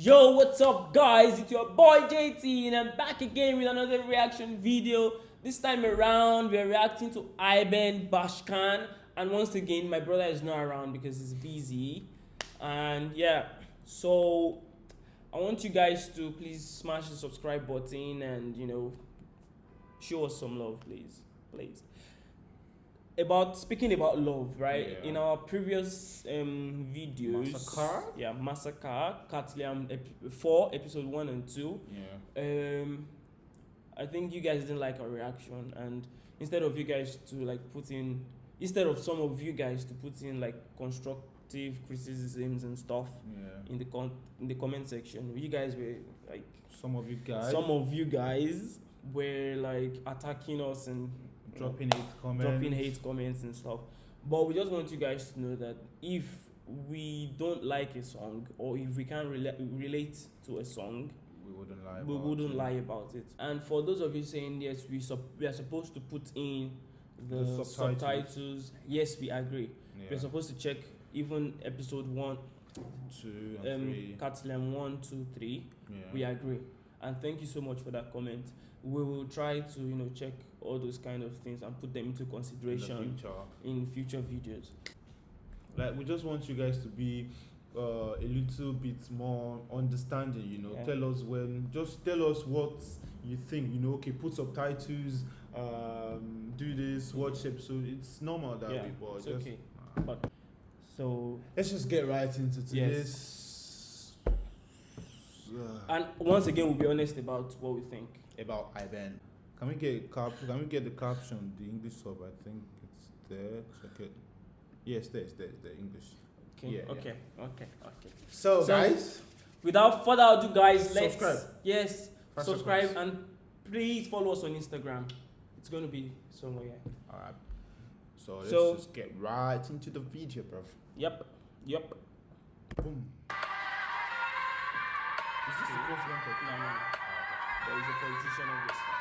Yo, what's up, guys? It's your boy JT, and I'm back again with another reaction video. This time around, we're reacting to Iben Bashkan, and once again, my brother is not around because he's busy. And yeah, so I want you guys to please smash the subscribe button and you know show us some love, please, please. About speaking about love, right? Yeah. In our previous um, videos, Massacre? yeah, massacre, Katliam ep- four, episode one and two. Yeah. Um, I think you guys didn't like our reaction, and instead of you guys to like put in, instead of some of you guys to put in like constructive criticisms and stuff Yeah. in the con in the comment section, you guys were like Some of you guys some of you guys were like attacking us and dropping hate comments. dropping hate comments and stuff. But we just want you guys to know that if we don't like a song or if we can't rela- relate to a song, We wouldn't lie. we about wouldn't it. lie about it. And for those of you saying yes, we sup- we are supposed to put in the, The subtitles. subtitles. Yes, we agree. Yeah. We're supposed to check even episode one, Two and um, three. Catalan one, two, three. Yeah. We agree. And thank you so much for that comment. We will try to you know check all those kind of things and put them into in consideration future. in future videos. Like we just want you guys to be uh, a little bit more understanding. You know, Yeah. tell us when. Just tell us what you think. You know, okay, put subtitles. Um, do this. Watch episode. It's normal that yeah, but it's just okay. But so let's just get right into Yes. Today's. And once again, we'll be honest about what we think. about Ivan. Can we get cap? Can we get the caption? The English sub. I think it's there. Check it. Yes, there, it's there, it's there. English. Okay. Yeah, yeah. okay. Okay. Okay. So, So, guys, Without further ado, guys, let's Subscribe. Yes, Five subscribe and please follow us on Instagram. It's going to be somewhere. all right. So let's So- just get right into the video, bro. Yep. Yep. Boom. Is this the president of? No, no, no. There is a politician obviously.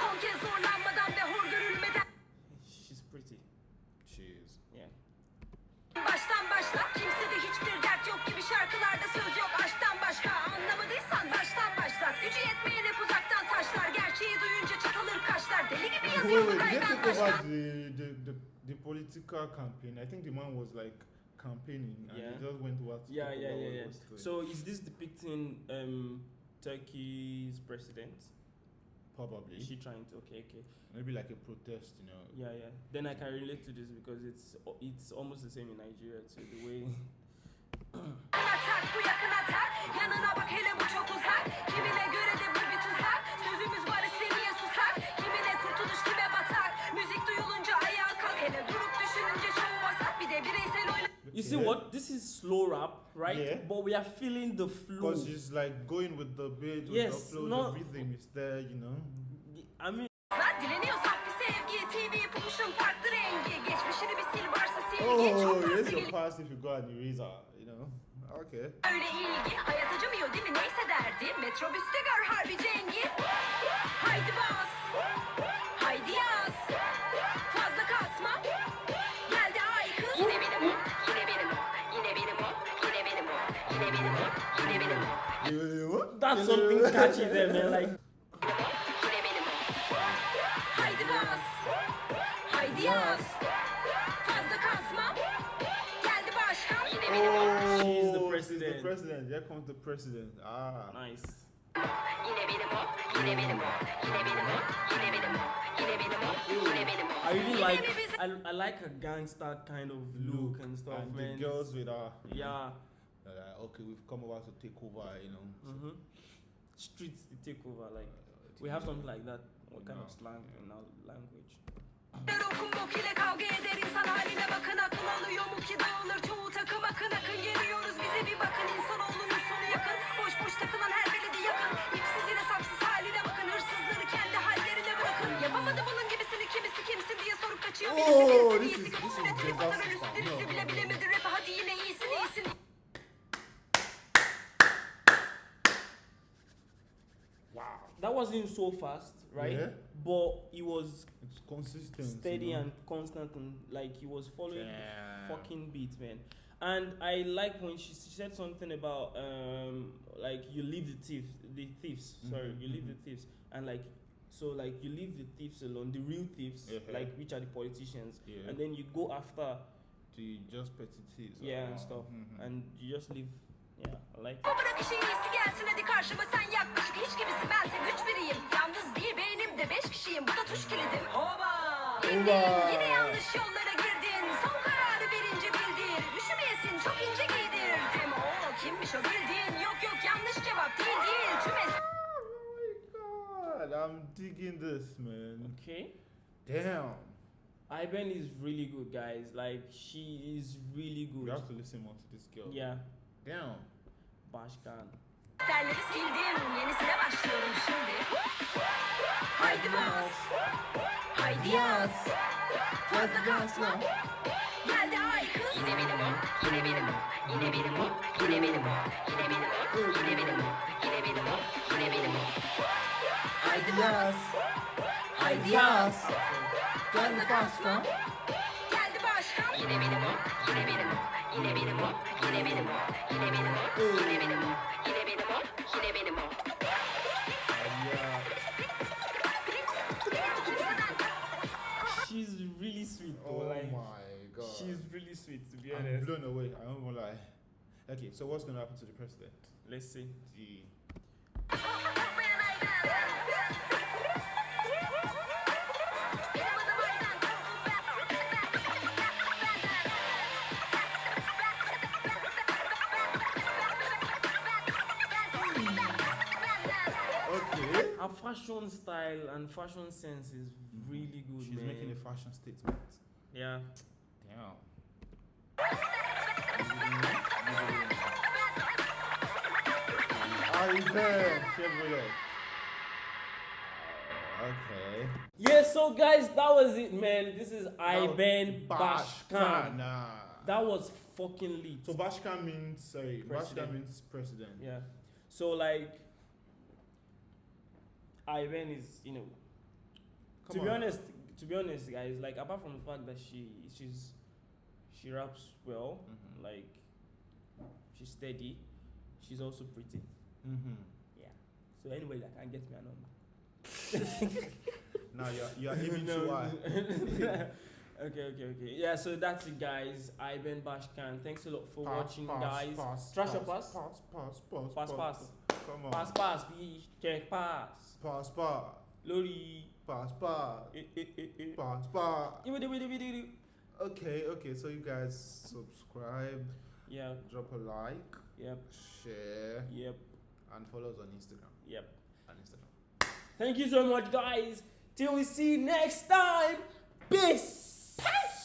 Son kez zorlanmadan ve hor görülmeden She's pretty. Cheers. Yeah. Baştan başla kimsede hiçbir dert yok gibi şarkılarda söz yok aşktan başka Anlamadıysan baştan başla Gücü yetmeyen hep uzaktan taşlar Gerçeği duyunca çatılır kaşlar Deli gibi yazıyor bu wait, let's political campaign. I think the man was like campaigning and Yeah. he just went to what to Yeah, yeah, yeah, yeah. So is this depicting um Turkey's president? probably Is she trying to? Okay, okay. maybe like a protest, you know. Yeah, yeah. Then I can relate to this because it's it's almost the same in Nigeria too. The way. see Yeah. what? This is slow rap, right? Yeah. But we are feeling the flow. Because she's like going with the beat, with Yes, the flow, no- the rhythm is there, you know. I mean, Oh, fazla your past if you got an eraser, you know. Okay. Öyle ilgi hayat acımıyor değil mi neyse derdi Metrobüste gör harbi cengi what? that's something catchy there, man. Like, Yine benim o Haydi bas Haydi yaz Fazla kasma Geldi başkan Yine benim o Oh, She's the she's president. the president. Here comes the president. Ah. nice. Yine benim o Yine benim o Yine benim o Yine benim o Yine benim o Yine benim o I really like. I, I like her gangster kind of look, and stuff, and man. the girls with her. Yeah. They're like, okay, we've come over to take over, you know. So, Mm-hmm. Streets the takeover. Like uh, we have something like that. What kind of No. slang in our language? Der okum bok ile kavga eder insan haline bakın akıl alıyor mu ki dağılır çoğu takım akın akın geliyoruz bize bir bakın insanoğlunun sonu yakın boş boş takılan her That wasn't so fast, right? Yeah. But he was It's consistent. steady you know? and constant and like he was following Damn. the fucking beat, man. And I like when she, she said something about um like you leave the thieves, the thieves. Sorry, Mhm, you leave the mhm. thieves, and like so like you leave the thieves alone, the real thieves, Yeah. like which are the politicians, Yeah. and then you go after the just petty thieves. yeah Oh, and stuff, mhm. and you just leave. Like. Bu bırak işin iyisi gelsin hadi karşıma sen yaklaşık hiç gibisin bense güç biriyim Yalnız değil beynimde beş kişiyim bu da tuş kilidim Oba Oba. yine yanlış yollara girdin Son kararı verince bildin Üşümeyesin çok ince giydirdim Oo kimmiş o bildiğin yok yok yanlış cevap değil değil Tüm es- Oh my god, I'm digging this, man. Okay. Damn. Iben is really good, guys. Like she is really You good. have to listen more to this girl. Yeah, Damn. Bashkan. Terleri sildim yenisine başlıyorum şimdi. Haydi bas. Haydi yaz. Fazla kasma. Geldi ay kız Yine benim o Yine benim o Yine benim o Yine benim o Yine benim o Yine benim o Yine benim o Yine benim o. Haydi yaz Haydi yaz. Fazla kasma She's really sweet, though. Oh like my god. she's really sweet, to be I'm honest. blown away. I won't gonna lie. Okay, so what's gonna happen to the president? Let's see. The fashion style and fashion sense is mm-hmm. really good, She's man. making a fashion statement. yeah. Damn. Chevrolet. Ah, okay. Yeah, so guys, that was it, man. This is Iben Bashkan. Nah. That was fucking lit. So Bashkan means sorry. President. Bashkan means president. yeah. So like, Iben is you know Come to be honest, to be honest, guys, like apart from the fact that she she's she raps well, Mhm. like she's steady, she's also pretty. Mm-hmm. Yeah. So anyway, that can get me a number. Now you're you're aiming too high. okay, okay, okay. Yeah, so that's it, guys. Iben Bashkan. Thanks a lot for watching, guys. Pass, Trash or pass, pass? pass, pass, Pass, pass. Come on. Pass, pass, be check, pass. pass, pass, Lori. pass, pass, Eh, eh, eh, eh. pass, pass. Okay, okay. So you guys subscribe, Yeah, drop a like, yep, share, yep, and follow us on Instagram. yep. On Instagram. Thank you so much, guys. Till we see you next time. Peace. Peace.